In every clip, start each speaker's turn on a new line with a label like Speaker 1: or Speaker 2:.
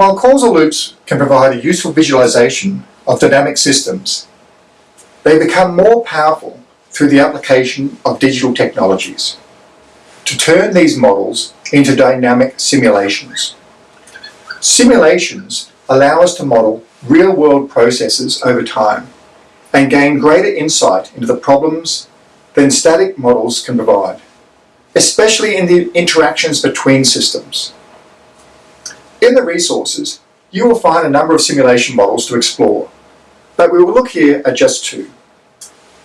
Speaker 1: While causal loops can provide a useful visualization of dynamic systems, they become more powerful through the application of digital technologies to turn these models into dynamic simulations. Simulations allow us to model real-world processes over time and gain greater insight into the problems than static models can provide, especially in the interactions between systems. In the resources, you will find a number of simulation models to explore, but we will look here at just two.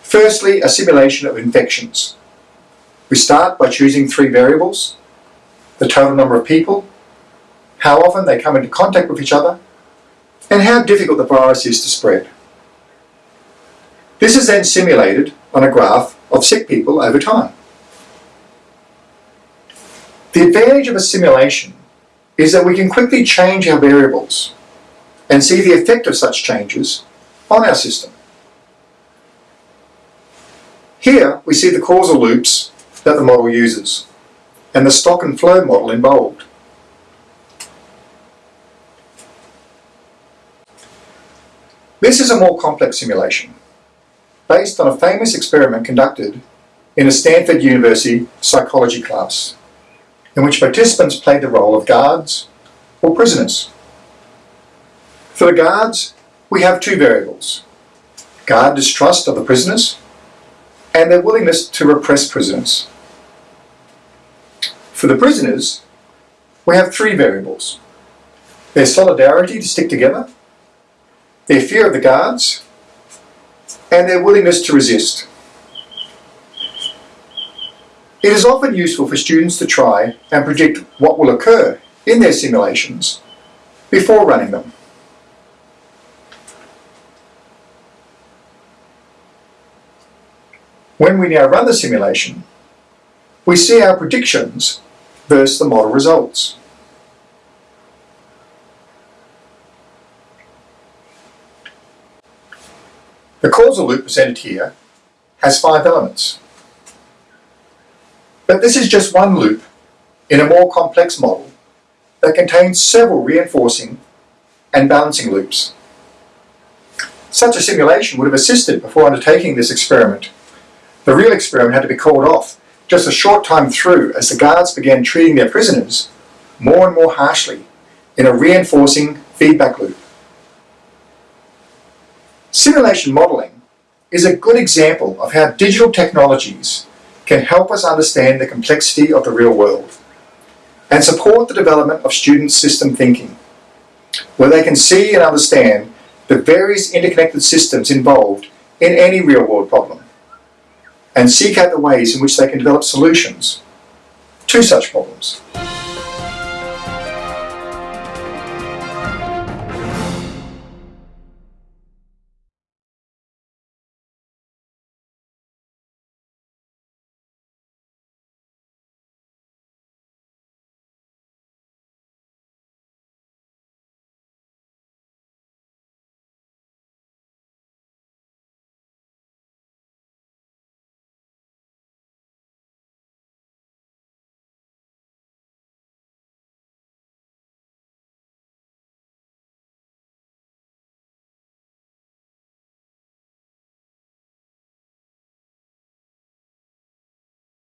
Speaker 1: Firstly, a simulation of infections. We start by choosing three variables, the total number of people, how often they come into contact with each other, and how difficult the virus is to spread. This is then simulated on a graph of sick people over time. The advantage of a simulation is that we can quickly change our variables and see the effect of such changes on our system. Here we see the causal loops that the model uses and the stock and flow model in bold. This is a more complex simulation based on a famous experiment conducted in a Stanford University psychology class in which participants played the role of guards or prisoners. For the guards, we have two variables, guard distrust of the prisoners and their willingness to repress prisoners. For the prisoners, we have three variables, their solidarity to stick together, their fear of the guards, and their willingness to resist. It is often useful for students to try and predict what will occur in their simulations before running them. When we now run the simulation, we see our predictions versus the model results. The causal loop presented here has five elements. But this is just one loop in a more complex model that contains several reinforcing and balancing loops. Such a simulation would have assisted before undertaking this experiment. The real experiment had to be called off just a short time through as the guards began treating their prisoners more and more harshly in a reinforcing feedback loop. Simulation modeling is a good example of how digital technologies can help us understand the complexity of the real world and support the development of student system thinking, where they can see and understand the various interconnected systems involved in any real-world problem and seek out the ways in which they can develop solutions to such problems.